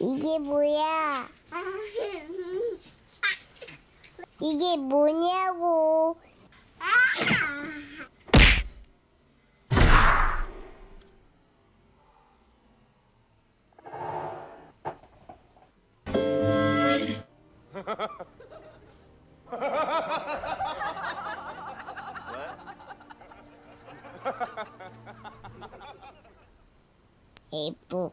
이게 뭐야? 이게 뭐냐고? 이쁘